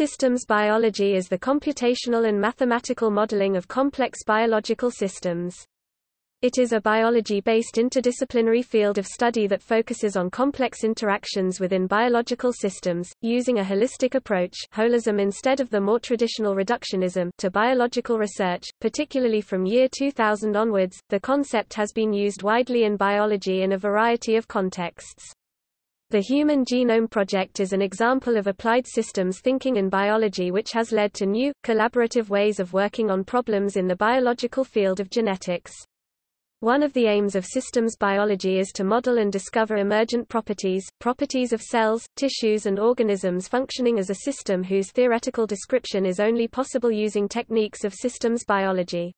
Systems biology is the computational and mathematical modeling of complex biological systems. It is a biology-based interdisciplinary field of study that focuses on complex interactions within biological systems, using a holistic approach holism instead of the more traditional reductionism to biological research, particularly from year 2000 onwards. The concept has been used widely in biology in a variety of contexts. The Human Genome Project is an example of applied systems thinking in biology which has led to new, collaborative ways of working on problems in the biological field of genetics. One of the aims of systems biology is to model and discover emergent properties, properties of cells, tissues and organisms functioning as a system whose theoretical description is only possible using techniques of systems biology.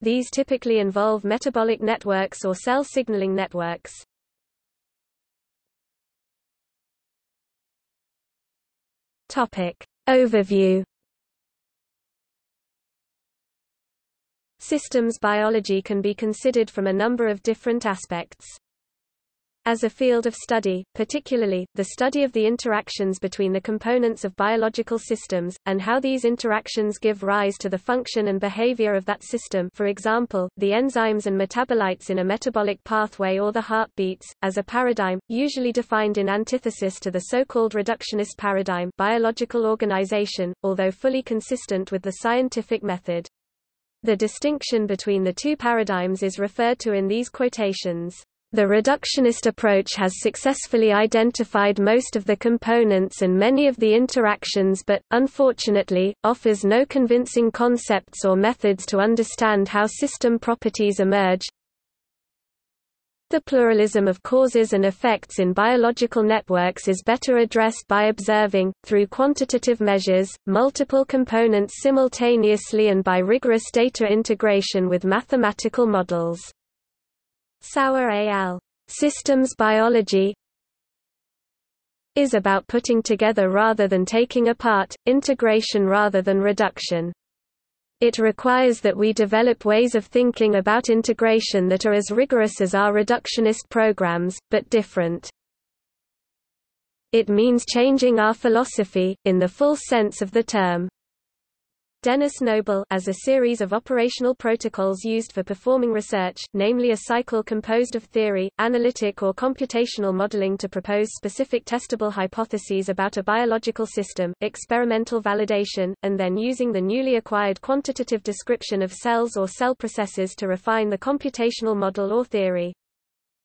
These typically involve metabolic networks or cell signaling networks. Topic. Overview Systems biology can be considered from a number of different aspects. As a field of study, particularly, the study of the interactions between the components of biological systems, and how these interactions give rise to the function and behavior of that system for example, the enzymes and metabolites in a metabolic pathway or the heartbeats, as a paradigm, usually defined in antithesis to the so-called reductionist paradigm biological organization, although fully consistent with the scientific method. The distinction between the two paradigms is referred to in these quotations. The reductionist approach has successfully identified most of the components and many of the interactions but, unfortunately, offers no convincing concepts or methods to understand how system properties emerge. The pluralism of causes and effects in biological networks is better addressed by observing, through quantitative measures, multiple components simultaneously and by rigorous data integration with mathematical models. Sauer al. Systems biology is about putting together rather than taking apart, integration rather than reduction. It requires that we develop ways of thinking about integration that are as rigorous as our reductionist programs, but different. It means changing our philosophy, in the full sense of the term. Denis Noble as a series of operational protocols used for performing research, namely a cycle composed of theory, analytic or computational modeling to propose specific testable hypotheses about a biological system, experimental validation, and then using the newly acquired quantitative description of cells or cell processes to refine the computational model or theory.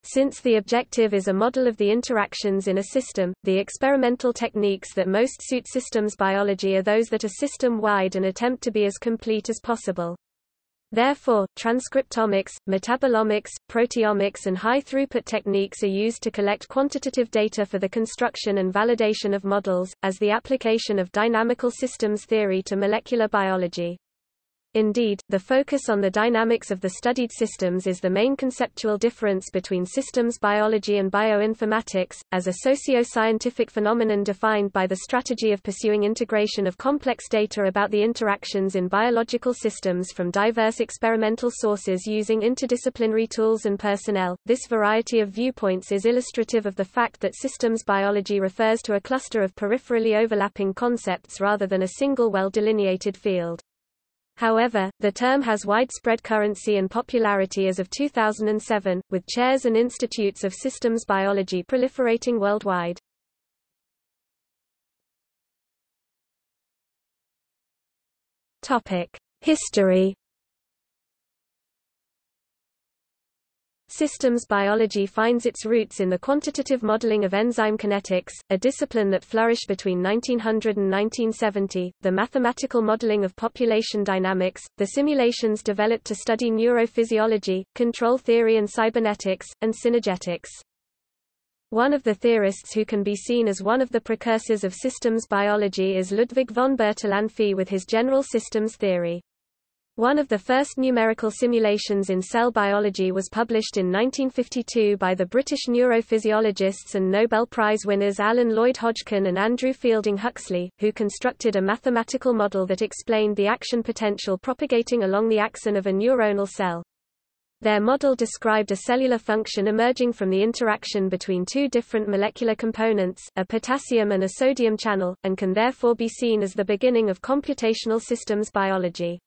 Since the objective is a model of the interactions in a system, the experimental techniques that most suit systems biology are those that are system-wide and attempt to be as complete as possible. Therefore, transcriptomics, metabolomics, proteomics and high-throughput techniques are used to collect quantitative data for the construction and validation of models, as the application of dynamical systems theory to molecular biology. Indeed, the focus on the dynamics of the studied systems is the main conceptual difference between systems biology and bioinformatics, as a socio-scientific phenomenon defined by the strategy of pursuing integration of complex data about the interactions in biological systems from diverse experimental sources using interdisciplinary tools and personnel. This variety of viewpoints is illustrative of the fact that systems biology refers to a cluster of peripherally overlapping concepts rather than a single well-delineated field. However, the term has widespread currency and popularity as of 2007, with chairs and institutes of systems biology proliferating worldwide. History Systems biology finds its roots in the quantitative modeling of enzyme kinetics, a discipline that flourished between 1900 and 1970, the mathematical modeling of population dynamics, the simulations developed to study neurophysiology, control theory and cybernetics, and synergetics. One of the theorists who can be seen as one of the precursors of systems biology is Ludwig von Bertalanffy with his general systems theory. One of the first numerical simulations in cell biology was published in 1952 by the British neurophysiologists and Nobel Prize winners Alan Lloyd Hodgkin and Andrew Fielding Huxley, who constructed a mathematical model that explained the action potential propagating along the axon of a neuronal cell. Their model described a cellular function emerging from the interaction between two different molecular components, a potassium and a sodium channel, and can therefore be seen as the beginning of computational systems biology.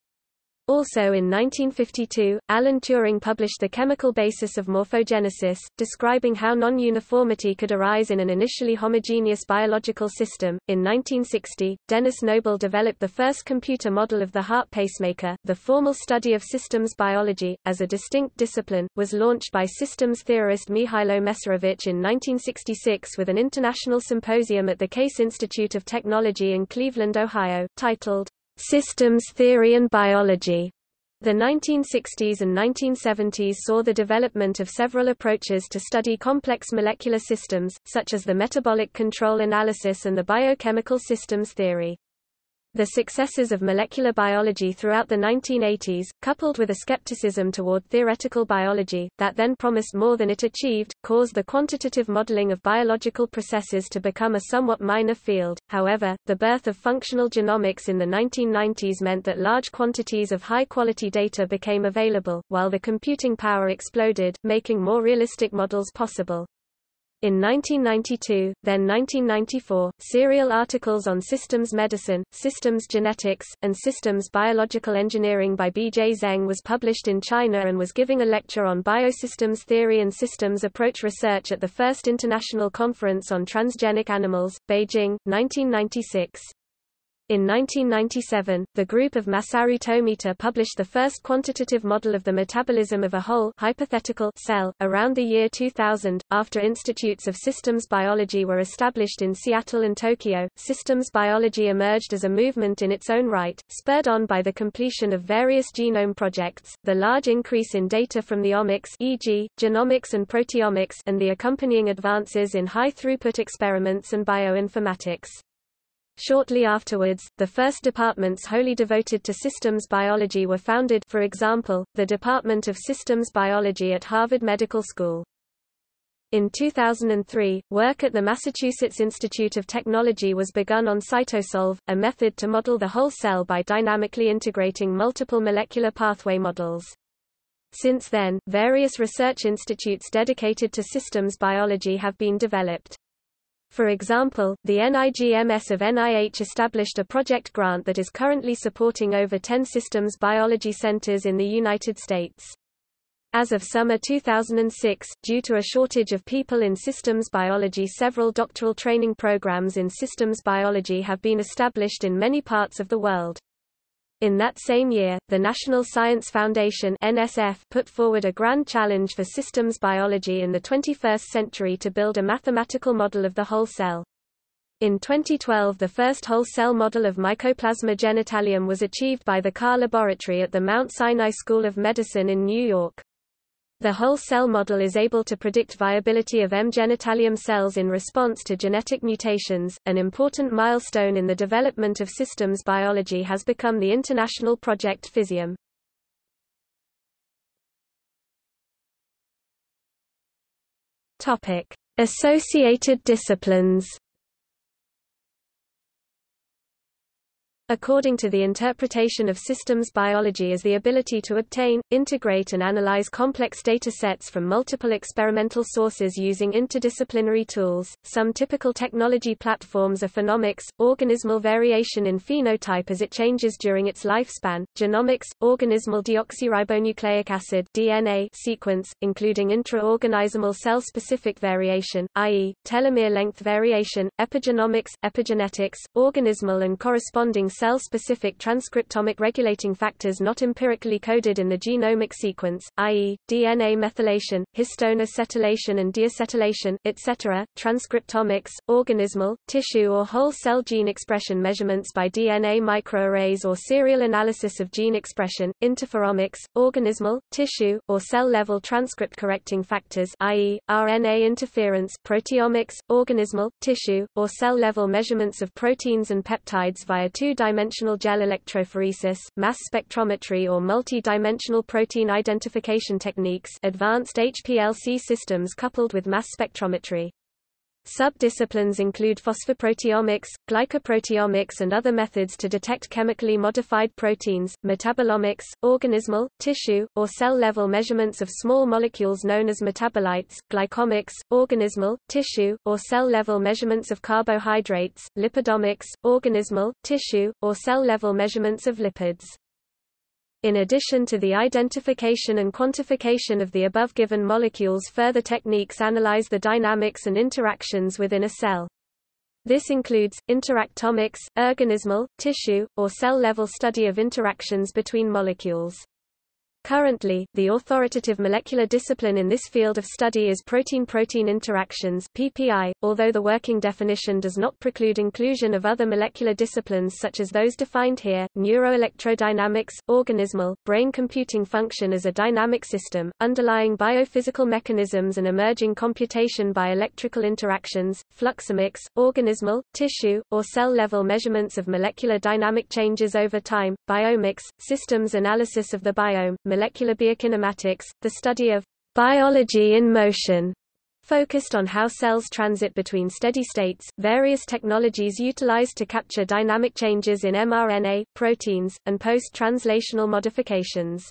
Also in 1952, Alan Turing published The Chemical Basis of Morphogenesis, describing how non-uniformity could arise in an initially homogeneous biological system. In 1960, Denis Noble developed the first computer model of the heart pacemaker. The formal study of systems biology, as a distinct discipline, was launched by systems theorist Mihailo Mesarovic in 1966 with an international symposium at the Case Institute of Technology in Cleveland, Ohio, titled Systems Theory and Biology. The 1960s and 1970s saw the development of several approaches to study complex molecular systems, such as the metabolic control analysis and the biochemical systems theory. The successes of molecular biology throughout the 1980s, coupled with a skepticism toward theoretical biology, that then promised more than it achieved, caused the quantitative modeling of biological processes to become a somewhat minor field. However, the birth of functional genomics in the 1990s meant that large quantities of high-quality data became available, while the computing power exploded, making more realistic models possible. In 1992, then 1994, serial articles on systems medicine, systems genetics, and systems biological engineering by B. J. Zeng was published in China and was giving a lecture on biosystems theory and systems approach research at the First International Conference on Transgenic Animals, Beijing, 1996. In 1997, the group of Masaru Tomita published the first quantitative model of the metabolism of a whole hypothetical cell. Around the year 2000, after institutes of systems biology were established in Seattle and Tokyo, systems biology emerged as a movement in its own right, spurred on by the completion of various genome projects, the large increase in data from the omics e.g., genomics and proteomics and the accompanying advances in high-throughput experiments and bioinformatics. Shortly afterwards, the first departments wholly devoted to systems biology were founded for example, the Department of Systems Biology at Harvard Medical School. In 2003, work at the Massachusetts Institute of Technology was begun on Cytosolve, a method to model the whole cell by dynamically integrating multiple molecular pathway models. Since then, various research institutes dedicated to systems biology have been developed. For example, the NIGMS of NIH established a project grant that is currently supporting over 10 systems biology centers in the United States. As of summer 2006, due to a shortage of people in systems biology several doctoral training programs in systems biology have been established in many parts of the world. In that same year, the National Science Foundation NSF put forward a grand challenge for systems biology in the 21st century to build a mathematical model of the whole cell. In 2012 the first whole cell model of Mycoplasma genitalium was achieved by the Karr Laboratory at the Mount Sinai School of Medicine in New York. The whole cell model is able to predict viability of M. genitalium cells in response to genetic mutations. An important milestone in the development of systems biology has become the international project Physiome. Topic: Associated disciplines. According to the interpretation of systems biology as the ability to obtain, integrate and analyze complex data sets from multiple experimental sources using interdisciplinary tools. Some typical technology platforms are phenomics, organismal variation in phenotype as it changes during its lifespan, genomics, organismal deoxyribonucleic acid DNA sequence, including intra-organismal cell-specific variation, i.e., telomere length variation, epigenomics, epigenetics, organismal and corresponding cell-specific transcriptomic regulating factors not empirically coded in the genomic sequence, i.e., DNA methylation, histone acetylation and deacetylation, etc., transcriptomics, organismal, tissue or whole cell gene expression measurements by DNA microarrays or serial analysis of gene expression, interferomics, organismal, tissue, or cell-level transcript correcting factors i.e., RNA interference, proteomics, organismal, tissue, or cell-level measurements of proteins and peptides via two-dimensional dimensional gel electrophoresis, mass spectrometry or multi-dimensional protein identification techniques advanced HPLC systems coupled with mass spectrometry. Subdisciplines include phosphoproteomics, glycoproteomics and other methods to detect chemically modified proteins, metabolomics, organismal, tissue, or cell-level measurements of small molecules known as metabolites, glycomics, organismal, tissue, or cell-level measurements of carbohydrates, lipidomics, organismal, tissue, or cell-level measurements of lipids. In addition to the identification and quantification of the above given molecules further techniques analyze the dynamics and interactions within a cell. This includes, interactomics, organismal, tissue, or cell-level study of interactions between molecules. Currently, the authoritative molecular discipline in this field of study is protein-protein interactions (PPI), although the working definition does not preclude inclusion of other molecular disciplines such as those defined here: neuroelectrodynamics, organismal, brain computing function as a dynamic system, underlying biophysical mechanisms and emerging computation by electrical interactions, fluxomics, organismal, tissue, or cell-level measurements of molecular dynamic changes over time, biomics, systems analysis of the biome, molecular biokinematics, the study of biology in motion, focused on how cells transit between steady states, various technologies utilized to capture dynamic changes in mRNA, proteins, and post-translational modifications.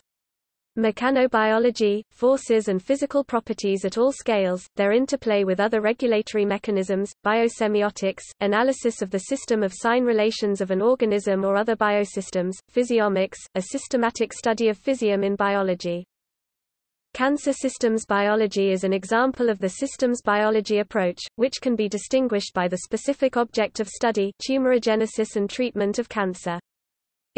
Mechanobiology, forces and physical properties at all scales, their interplay with other regulatory mechanisms, biosemiotics, analysis of the system of sign relations of an organism or other biosystems, physiomics, a systematic study of physiome in biology. Cancer systems biology is an example of the systems biology approach, which can be distinguished by the specific object of study tumorigenesis and treatment of cancer.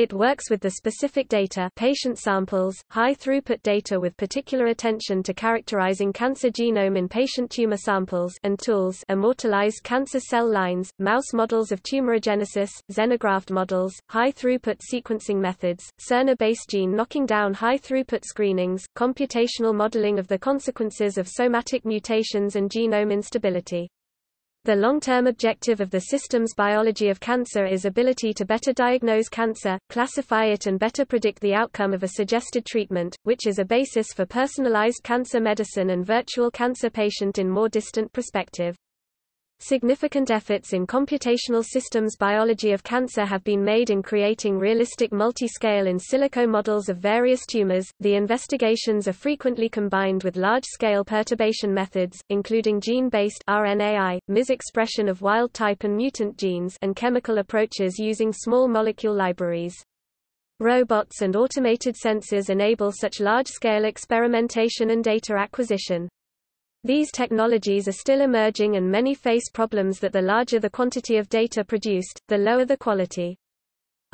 It works with the specific data patient samples, high-throughput data with particular attention to characterizing cancer genome in patient tumor samples and tools immortalized cancer cell lines, mouse models of tumorigenesis, xenograft models, high-throughput sequencing methods, siRNA-based gene knocking down high-throughput screenings, computational modeling of the consequences of somatic mutations and genome instability. The long-term objective of the systems biology of cancer is ability to better diagnose cancer, classify it and better predict the outcome of a suggested treatment, which is a basis for personalized cancer medicine and virtual cancer patient in more distant perspective. Significant efforts in computational systems biology of cancer have been made in creating realistic multi-scale in silico models of various tumors. The investigations are frequently combined with large-scale perturbation methods, including gene-based RNAi, mis expression of wild-type and mutant genes, and chemical approaches using small molecule libraries. Robots and automated sensors enable such large-scale experimentation and data acquisition. These technologies are still emerging and many face problems that the larger the quantity of data produced, the lower the quality.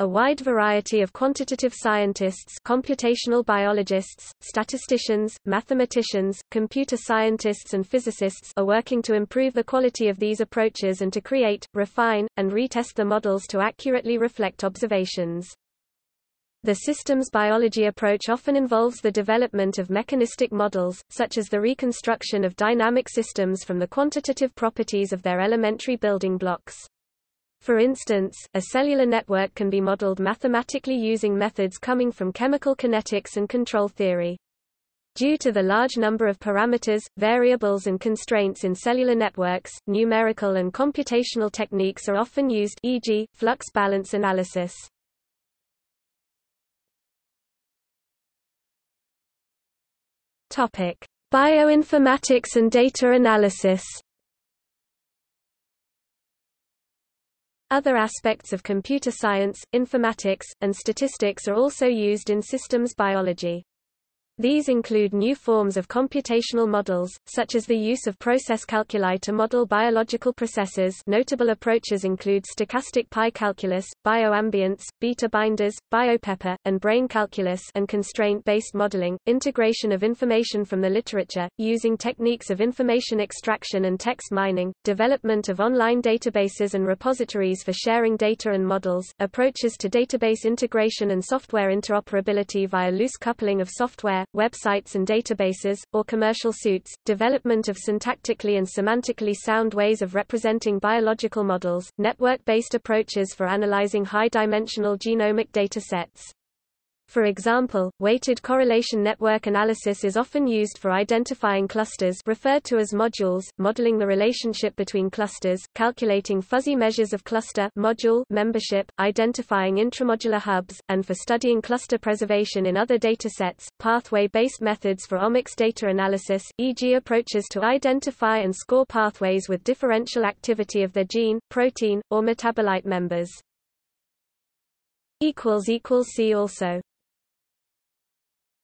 A wide variety of quantitative scientists computational biologists, statisticians, mathematicians, computer scientists and physicists are working to improve the quality of these approaches and to create, refine, and retest the models to accurately reflect observations. The systems biology approach often involves the development of mechanistic models, such as the reconstruction of dynamic systems from the quantitative properties of their elementary building blocks. For instance, a cellular network can be modeled mathematically using methods coming from chemical kinetics and control theory. Due to the large number of parameters, variables and constraints in cellular networks, numerical and computational techniques are often used e.g., flux balance analysis. Topic: Bioinformatics and data analysis. Other aspects of computer science, informatics, and statistics are also used in systems biology. These include new forms of computational models, such as the use of process calculi to model biological processes. Notable approaches include stochastic pi calculus, BioAmbients, beta binders, BioPEPA, and Brane calculus and constraint-based modeling, integration of information from the literature, using techniques of information extraction and text mining, development of online databases and repositories for sharing data and models, approaches to database integration and software interoperability via loose coupling of software, websites and databases, or commercial suits, development of syntactically and semantically sound ways of representing biological models, network-based approaches for analyzing high-dimensional genomic data sets. For example, weighted correlation network analysis is often used for identifying clusters referred to as modules, modeling the relationship between clusters, calculating fuzzy measures of cluster module membership, identifying intramodular hubs, and for studying cluster preservation in other datasets. Pathway-based methods for omics data analysis, e.g. approaches to identify and score pathways with differential activity of their gene, protein, or metabolite members. See also